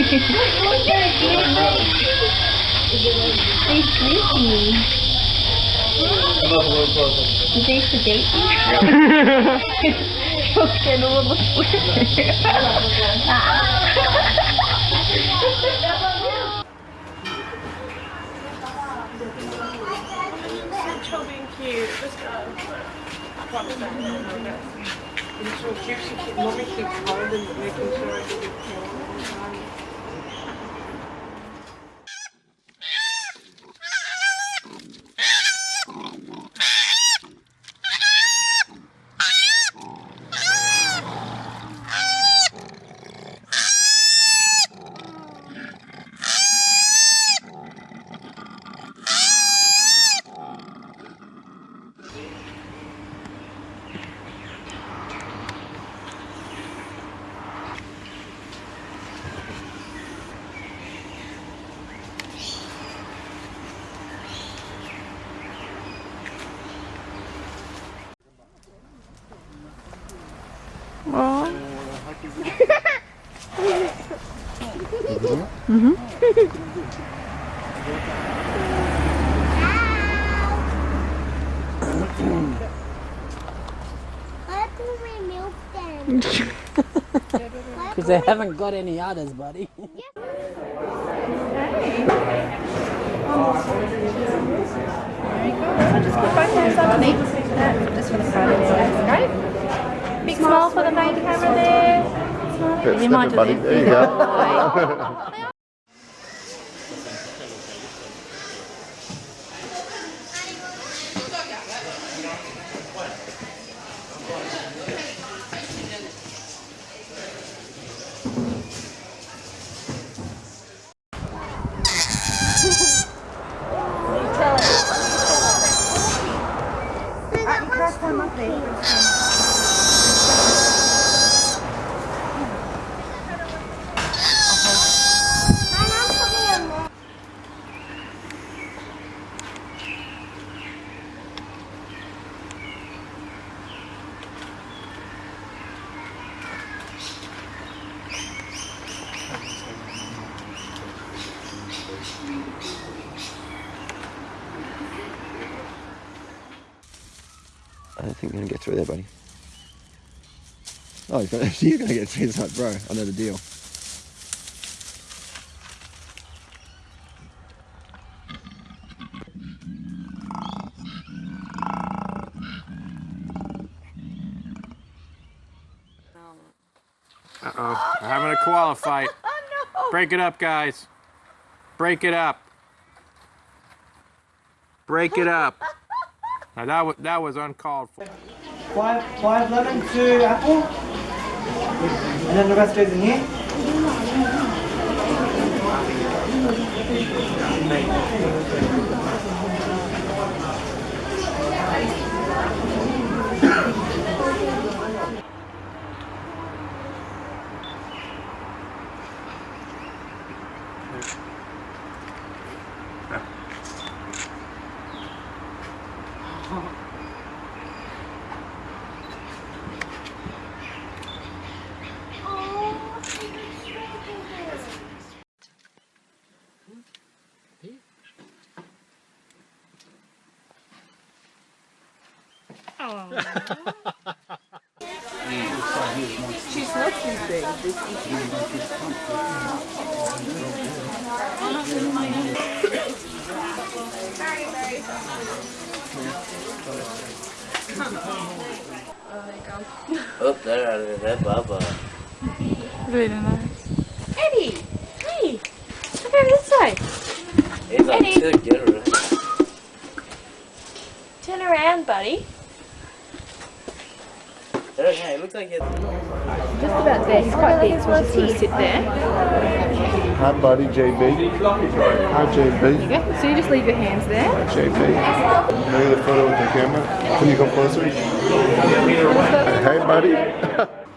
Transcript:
They sedate you? You'll get a little sleepy. Chill being cute. Just go. What's that? It's so cute. She keep, mommy keeps making sure I Milk them. Because they haven't got any others, buddy. Just put both hands underneath. Just for the photo. Great. Big smile for the main camera there. You might do buddy. this. There you go. I don't think you're gonna get through there, buddy. Oh, you're gonna, you're gonna get through. It's like, bro, I know the deal. Uh-oh. We're having a koala fight. Oh, Break it up, guys. Break it up. Break it up. Now that was that was uncalled for. Five, five lemon, two apple. And then the rest goes in here. She's not too big. This is Oh, there, there, Baba. Really nice. Eddie! Hey! Look over this side. He's Eddie. too generous. Turn around, buddy. Oh, okay, it looks like it's... Just about there. He's quite big, so we're just going to sit there. Hi, buddy, JB. Hi, JB. Okay, so you just leave your hands there. JB. Look the photo with the camera. Can you come closer? Hey, buddy.